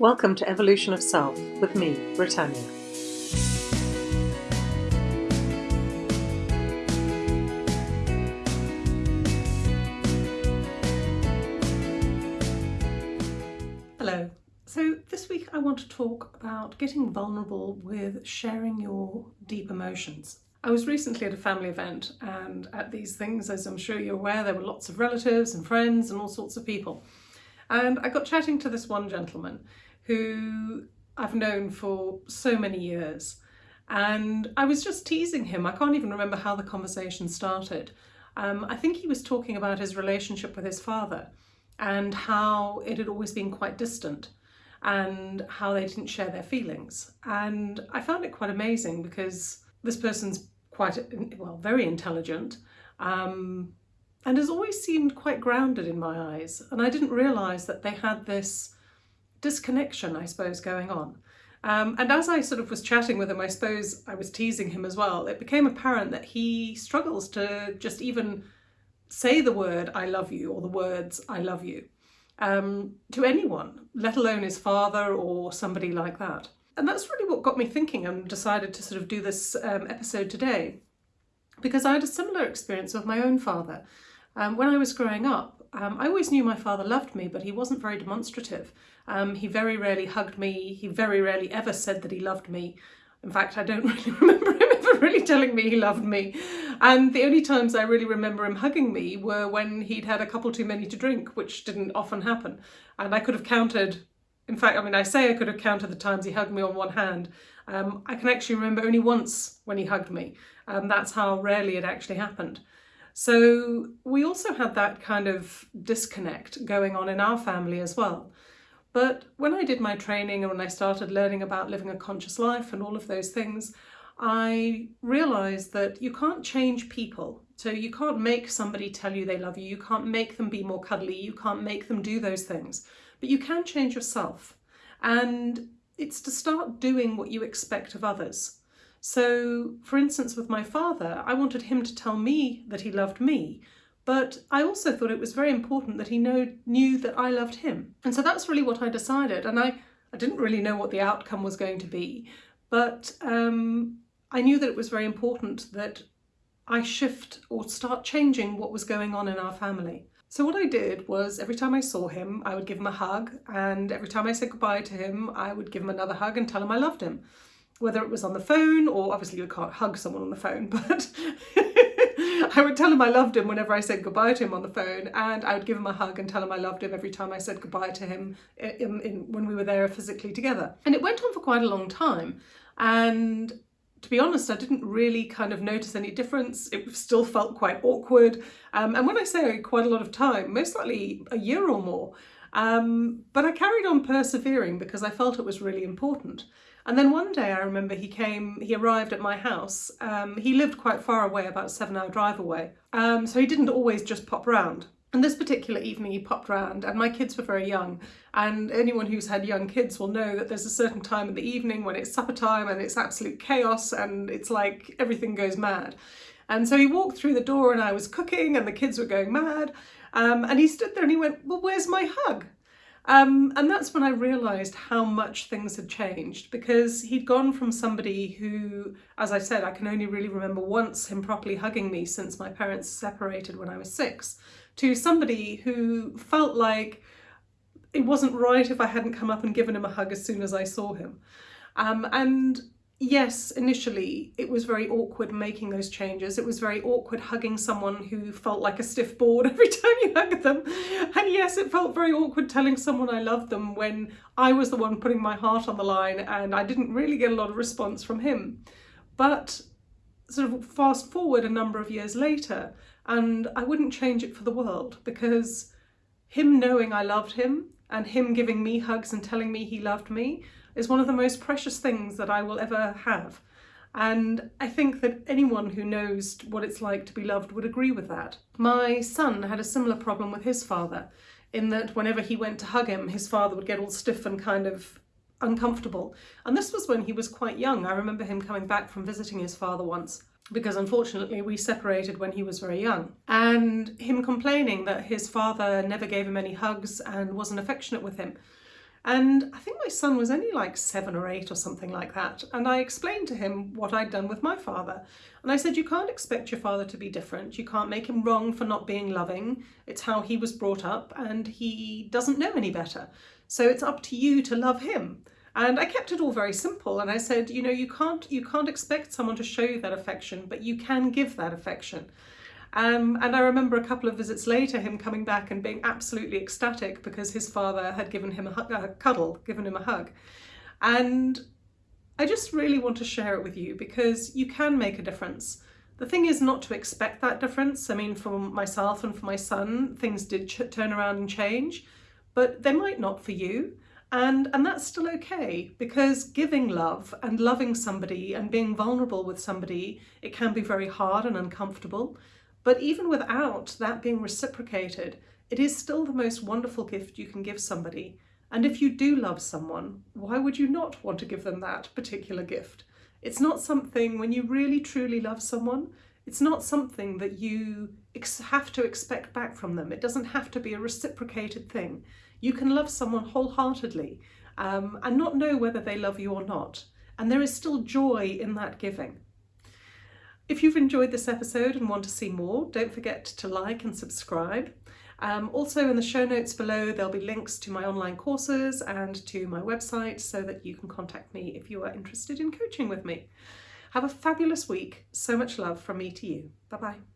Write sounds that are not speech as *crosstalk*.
Welcome to Evolution of Self with me, Britannia. Hello. So this week I want to talk about getting vulnerable with sharing your deep emotions. I was recently at a family event and at these things, as I'm sure you're aware, there were lots of relatives and friends and all sorts of people. And I got chatting to this one gentleman who I've known for so many years. And I was just teasing him. I can't even remember how the conversation started. Um, I think he was talking about his relationship with his father and how it had always been quite distant and how they didn't share their feelings. And I found it quite amazing because this person's quite, well, very intelligent um, and has always seemed quite grounded in my eyes. And I didn't realise that they had this disconnection, I suppose, going on. Um, and as I sort of was chatting with him, I suppose I was teasing him as well, it became apparent that he struggles to just even say the word I love you or the words I love you um, to anyone, let alone his father or somebody like that. And that's really what got me thinking and decided to sort of do this um, episode today because I had a similar experience with my own father. Um, when I was growing up, um, I always knew my father loved me, but he wasn't very demonstrative. Um, he very rarely hugged me. He very rarely ever said that he loved me. In fact, I don't *laughs* really remember him ever really telling me he loved me. And the only times I really remember him hugging me were when he'd had a couple too many to drink, which didn't often happen. And I could have counted, in fact, I mean, I say I could have counted the times he hugged me on one hand. Um, I can actually remember only once when he hugged me. Um, that's how rarely it actually happened. So we also had that kind of disconnect going on in our family as well. But when I did my training and when I started learning about living a conscious life and all of those things, I realised that you can't change people. So you can't make somebody tell you they love you, you can't make them be more cuddly, you can't make them do those things, but you can change yourself. And it's to start doing what you expect of others. So, for instance, with my father, I wanted him to tell me that he loved me, but I also thought it was very important that he know, knew that I loved him. And so that's really what I decided. And I, I didn't really know what the outcome was going to be, but um, I knew that it was very important that I shift or start changing what was going on in our family. So what I did was every time I saw him, I would give him a hug, and every time I said goodbye to him, I would give him another hug and tell him I loved him whether it was on the phone or obviously you can't hug someone on the phone, *laughs* but *laughs* I would tell him I loved him whenever I said goodbye to him on the phone and I would give him a hug and tell him I loved him every time I said goodbye to him in, in, when we were there physically together. And it went on for quite a long time and to be honest, I didn't really kind of notice any difference. It still felt quite awkward. Um, and when I say quite a lot of time, most likely a year or more. Um, but I carried on persevering because I felt it was really important. And then one day I remember he came, he arrived at my house. Um, he lived quite far away, about a seven hour drive away. Um, so he didn't always just pop round. And this particular evening he popped round and my kids were very young and anyone who's had young kids will know that there's a certain time in the evening when it's supper time and it's absolute chaos and it's like everything goes mad. And so he walked through the door and I was cooking and the kids were going mad um, and he stood there and he went, well, where's my hug? Um, and that's when I realised how much things had changed because he'd gone from somebody who, as I said, I can only really remember once him properly hugging me since my parents separated when I was six, to somebody who felt like it wasn't right if I hadn't come up and given him a hug as soon as I saw him. Um, and yes, initially it was very awkward making those changes. It was very awkward hugging someone who felt like a stiff board *laughs* every time you hugged them. And yes, it felt very awkward telling someone I loved them when I was the one putting my heart on the line and I didn't really get a lot of response from him. But sort of fast forward a number of years later and I wouldn't change it for the world because him knowing I loved him and him giving me hugs and telling me he loved me is one of the most precious things that I will ever have. And I think that anyone who knows what it's like to be loved would agree with that. My son had a similar problem with his father, in that whenever he went to hug him, his father would get all stiff and kind of uncomfortable. And this was when he was quite young. I remember him coming back from visiting his father once because unfortunately we separated when he was very young. And him complaining that his father never gave him any hugs and wasn't affectionate with him. And I think my son was only like seven or eight or something like that. And I explained to him what I'd done with my father. And I said, You can't expect your father to be different. You can't make him wrong for not being loving. It's how he was brought up, and he doesn't know any better. So it's up to you to love him. And I kept it all very simple. And I said, you know, you can't you can't expect someone to show you that affection, but you can give that affection. Um, and I remember a couple of visits later him coming back and being absolutely ecstatic because his father had given him a, a cuddle, given him a hug. And I just really want to share it with you because you can make a difference. The thing is not to expect that difference. I mean, for myself and for my son, things did turn around and change, but they might not for you. And, and that's still okay because giving love and loving somebody and being vulnerable with somebody, it can be very hard and uncomfortable. But even without that being reciprocated, it is still the most wonderful gift you can give somebody. And if you do love someone, why would you not want to give them that particular gift? It's not something, when you really truly love someone, it's not something that you have to expect back from them. It doesn't have to be a reciprocated thing. You can love someone wholeheartedly um, and not know whether they love you or not. And there is still joy in that giving. If you've enjoyed this episode and want to see more, don't forget to like and subscribe. Um, also in the show notes below there'll be links to my online courses and to my website so that you can contact me if you are interested in coaching with me. Have a fabulous week. So much love from me to you. Bye bye.